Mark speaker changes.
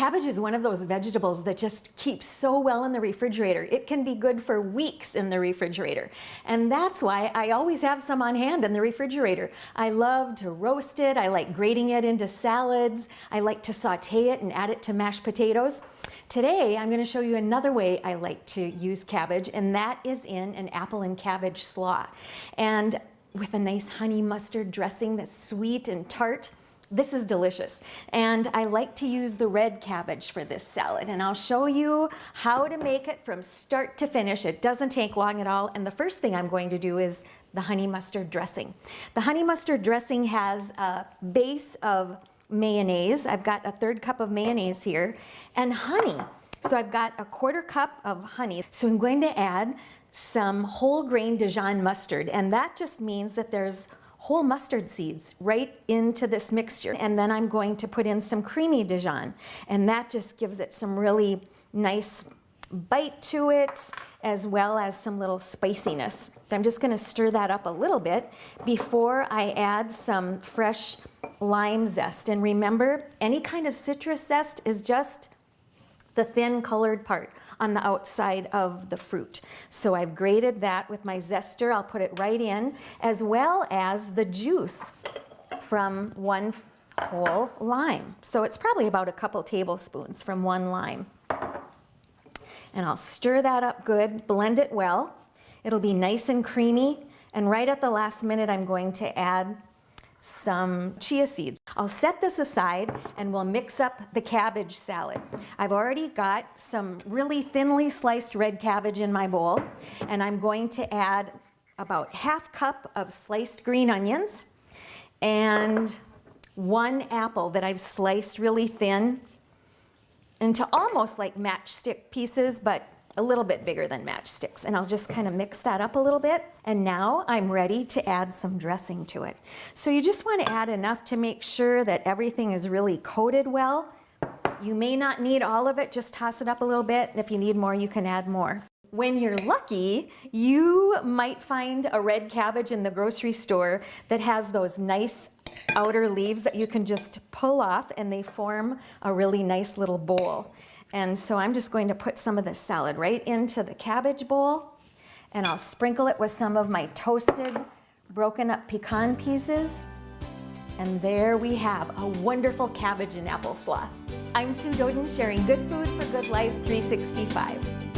Speaker 1: Cabbage is one of those vegetables that just keeps so well in the refrigerator. It can be good for weeks in the refrigerator. And that's why I always have some on hand in the refrigerator. I love to roast it. I like grating it into salads. I like to saute it and add it to mashed potatoes. Today, I'm gonna show you another way I like to use cabbage, and that is in an apple and cabbage slaw. And with a nice honey mustard dressing that's sweet and tart, this is delicious. And I like to use the red cabbage for this salad. And I'll show you how to make it from start to finish. It doesn't take long at all. And the first thing I'm going to do is the honey mustard dressing. The honey mustard dressing has a base of mayonnaise. I've got a third cup of mayonnaise here and honey. So I've got a quarter cup of honey. So I'm going to add some whole grain Dijon mustard. And that just means that there's whole mustard seeds right into this mixture. And then I'm going to put in some creamy Dijon. And that just gives it some really nice bite to it, as well as some little spiciness. I'm just gonna stir that up a little bit before I add some fresh lime zest. And remember, any kind of citrus zest is just the thin colored part on the outside of the fruit. So I've grated that with my zester. I'll put it right in, as well as the juice from one whole lime. So it's probably about a couple tablespoons from one lime. And I'll stir that up good, blend it well. It'll be nice and creamy. And right at the last minute, I'm going to add some chia seeds. I'll set this aside and we'll mix up the cabbage salad. I've already got some really thinly sliced red cabbage in my bowl and I'm going to add about half cup of sliced green onions and one apple that I've sliced really thin into almost like matchstick pieces, but a little bit bigger than matchsticks. And I'll just kind of mix that up a little bit. And now I'm ready to add some dressing to it. So you just want to add enough to make sure that everything is really coated well. You may not need all of it, just toss it up a little bit. And if you need more, you can add more. When you're lucky, you might find a red cabbage in the grocery store that has those nice outer leaves that you can just pull off and they form a really nice little bowl. And so I'm just going to put some of the salad right into the cabbage bowl and I'll sprinkle it with some of my toasted broken up pecan pieces. And there we have a wonderful cabbage and apple slaw. I'm Sue Doden sharing good food for good life 365.